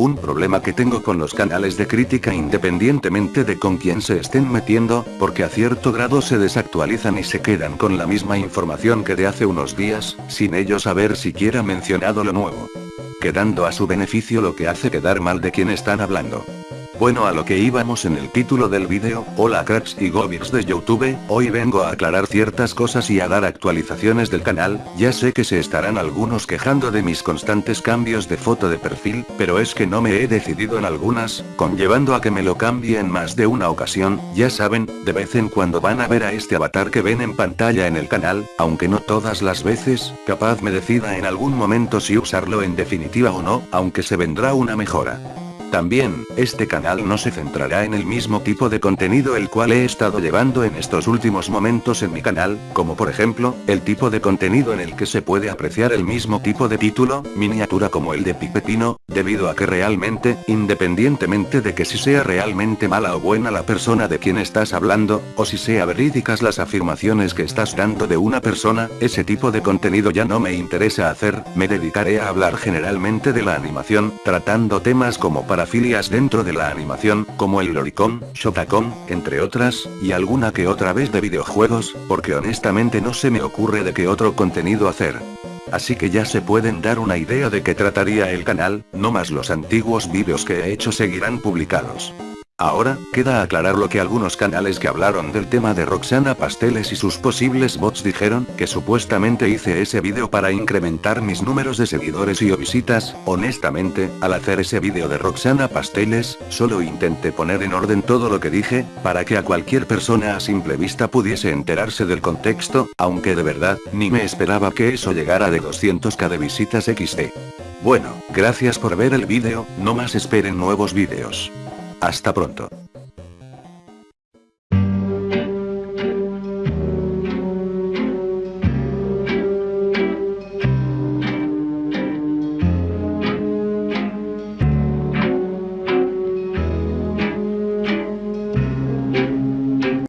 Un problema que tengo con los canales de crítica independientemente de con quién se estén metiendo, porque a cierto grado se desactualizan y se quedan con la misma información que de hace unos días, sin ellos haber siquiera mencionado lo nuevo. Quedando a su beneficio lo que hace quedar mal de quien están hablando. Bueno a lo que íbamos en el título del vídeo, hola cracks y gobirs de Youtube, hoy vengo a aclarar ciertas cosas y a dar actualizaciones del canal, ya sé que se estarán algunos quejando de mis constantes cambios de foto de perfil, pero es que no me he decidido en algunas, conllevando a que me lo cambie en más de una ocasión, ya saben, de vez en cuando van a ver a este avatar que ven en pantalla en el canal, aunque no todas las veces, capaz me decida en algún momento si usarlo en definitiva o no, aunque se vendrá una mejora. También, este canal no se centrará en el mismo tipo de contenido el cual he estado llevando en estos últimos momentos en mi canal, como por ejemplo, el tipo de contenido en el que se puede apreciar el mismo tipo de título, miniatura como el de Pipetino, debido a que realmente, independientemente de que si sea realmente mala o buena la persona de quien estás hablando, o si sea verídicas las afirmaciones que estás dando de una persona, ese tipo de contenido ya no me interesa hacer, me dedicaré a hablar generalmente de la animación, tratando temas como para parafilias dentro de la animación, como el Loricon, Shotacon, entre otras, y alguna que otra vez de videojuegos, porque honestamente no se me ocurre de qué otro contenido hacer. Así que ya se pueden dar una idea de qué trataría el canal, no más los antiguos vídeos que he hecho seguirán publicados. Ahora, queda aclarar lo que algunos canales que hablaron del tema de Roxana Pasteles y sus posibles bots dijeron, que supuestamente hice ese vídeo para incrementar mis números de seguidores y o visitas, honestamente, al hacer ese vídeo de Roxana Pasteles, solo intenté poner en orden todo lo que dije, para que a cualquier persona a simple vista pudiese enterarse del contexto, aunque de verdad, ni me esperaba que eso llegara de 200k de visitas XD. Bueno, gracias por ver el vídeo, no más esperen nuevos vídeos. Hasta pronto.